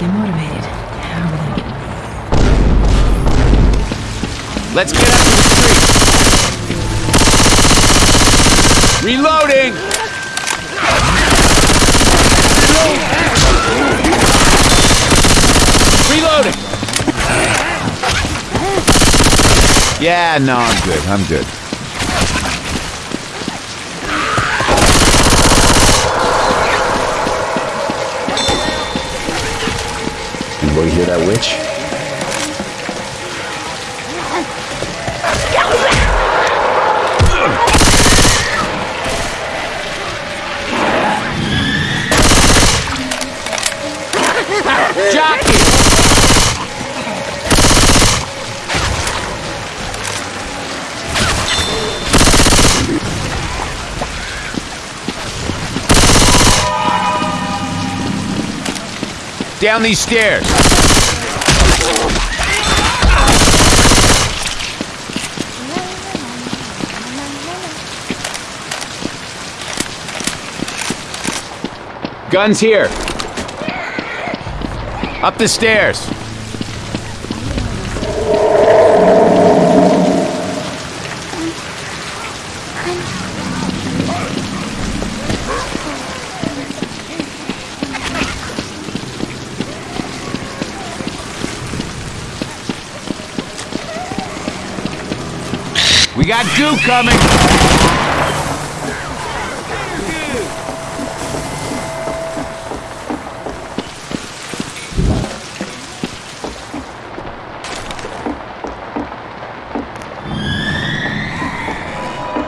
get motivated. How are we gonna get Let's get up to the street. Reloading! Reloading! Yeah, no, I'm good. I'm good. Anybody hear that witch? Jockey! Down these stairs. Guns here. Up the stairs. We got goo coming.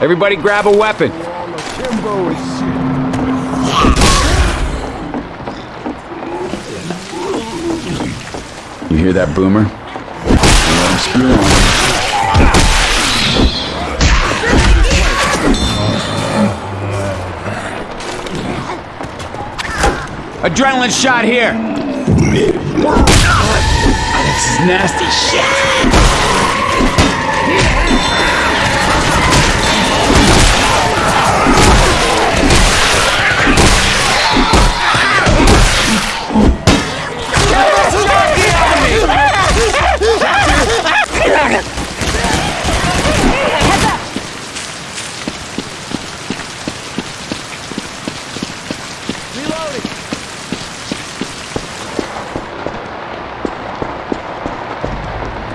Everybody grab a weapon. You hear that boomer? Adrenaline shot here. This is nasty shit.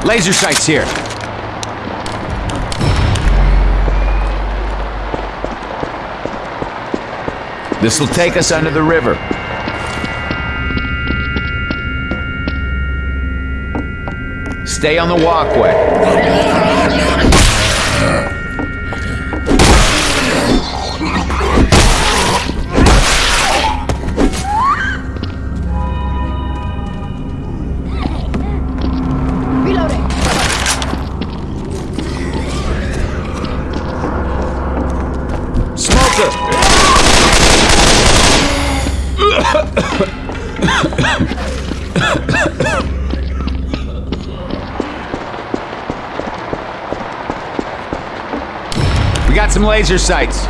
Laser sights here. This will take us under the river. Stay on the walkway. Got some laser sights.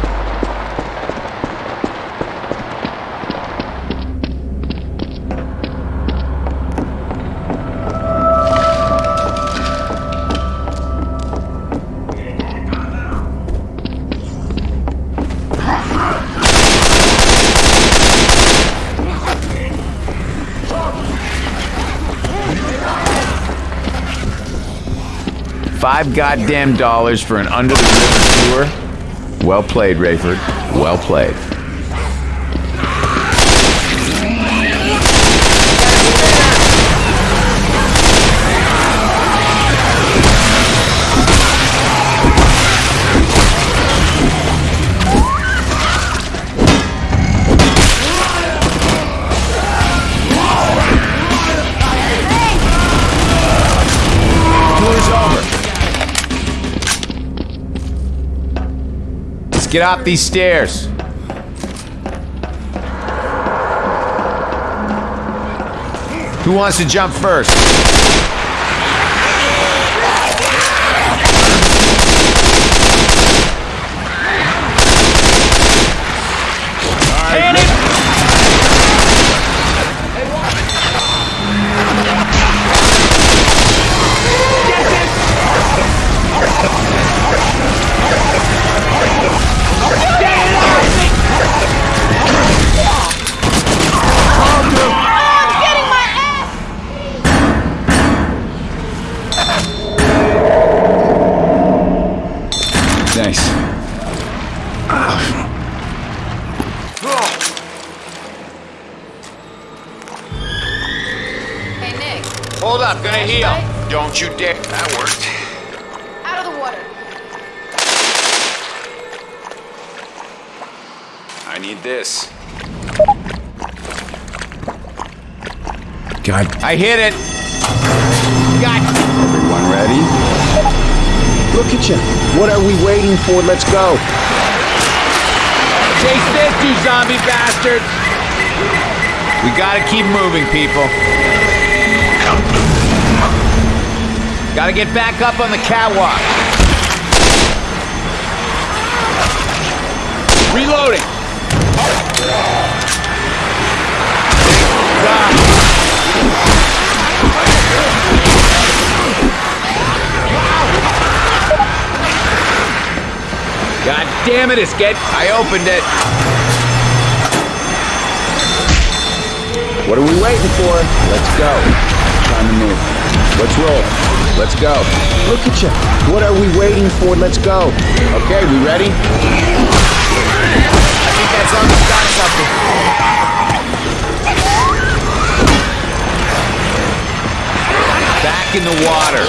Five goddamn dollars for an under the river tour? Well played, Rayford. Well played. Get off these stairs. Who wants to jump first? Don't you dare. That worked. Out of the water. I need this. God, I hit it. Got everyone ready? Look at you. What are we waiting for? Let's go. Chase this, you zombie bastards! We gotta keep moving, people. Gotta get back up on the catwalk. Reloading. God. Damn it, it's get. I opened it. What are we waiting for? Let's go. Move. Let's roll. Let's go. Look at you. What are we waiting for? Let's go. Okay, we ready? I think that zombie's got something. Back in the water.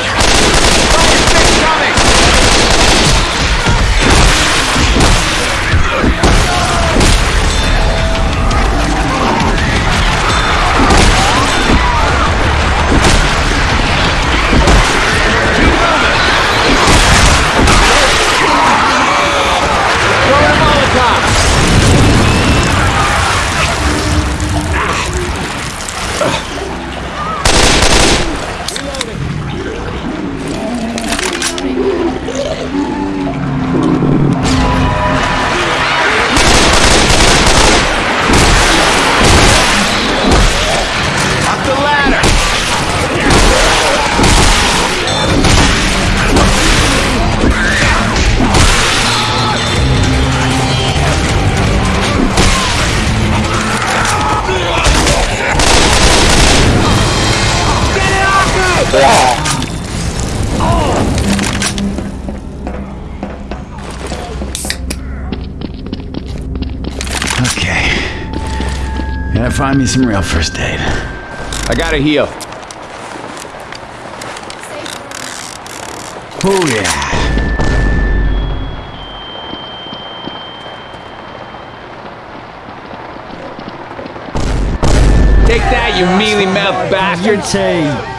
Okay. Gotta find me some real first aid. I gotta heal. Oh, yeah. Take that, you mealy mouthed bastard!